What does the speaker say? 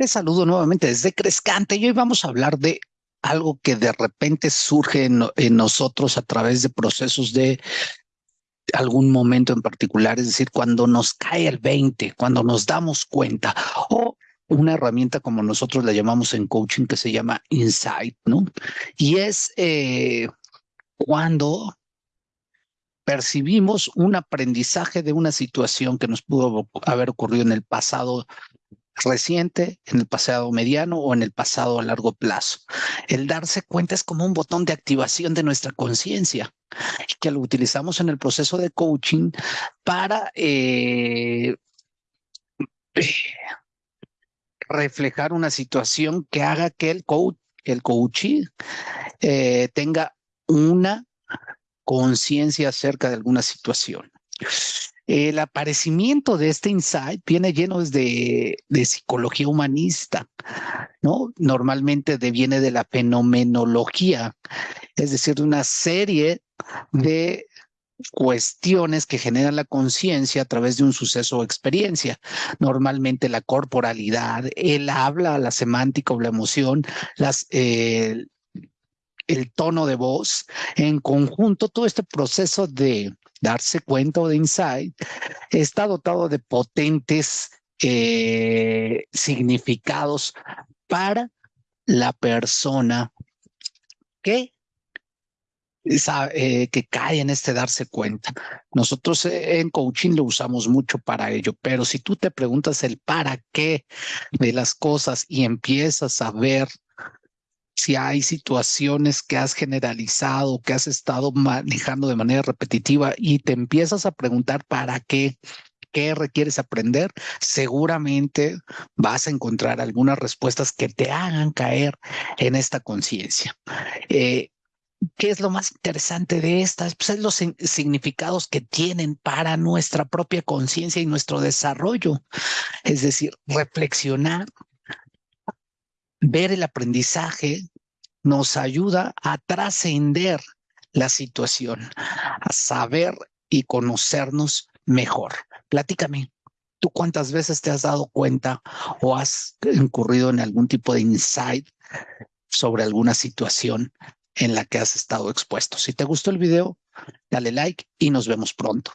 Te saludo nuevamente desde Crescante y hoy vamos a hablar de algo que de repente surge en, nosotros a través de procesos de algún momento en particular, es decir, cuando nos cae el 20, cuando nos damos cuenta o una herramienta como nosotros la llamamos en coaching que se llama insight, ¿no? Y es eh, cuando percibimos un aprendizaje de una situación que nos pudo haber ocurrido en el pasado reciente, en el pasado mediano o en el pasado a largo plazo. El darse cuenta es como un botón de activación de nuestra conciencia que lo utilizamos en el proceso de coaching para eh, reflejar una situación que haga que el coach, el coachee eh, tenga una conciencia acerca de alguna situación. El aparecimiento de este insight viene lleno de, de psicología humanista, ¿no? Normalmente viene de la fenomenología, es decir, de una serie de cuestiones que generan la conciencia a través de un suceso o experiencia. Normalmente la corporalidad, el habla, la semántica o la emoción, eh, el tono de voz, en conjunto, todo este proceso de darse cuenta o de insight, está dotado de potentes eh, significados para la persona que eh, que cae en este darse cuenta. Nosotros en coaching lo usamos mucho para ello, pero si tú te preguntas el para qué de las cosas y empiezas a ver si hay situaciones que has generalizado, que has estado manejando de manera repetitiva y te empiezas a preguntar para qué, qué requieres aprender, seguramente vas a encontrar algunas respuestas que te hagan caer en esta conciencia. Eh, ¿Qué es lo más interesante de estas? Pues es los significados que tienen para nuestra propia conciencia y nuestro desarrollo. Es decir, reflexionar ver el aprendizaje nos ayuda a trascender la situación, a saber y conocernos mejor. Platícame, ¿tú cuántas veces te has dado cuenta o has incurrido en algún tipo de insight sobre alguna situación en la que has estado expuesto? Si te gustó el video, dale like y nos vemos pronto.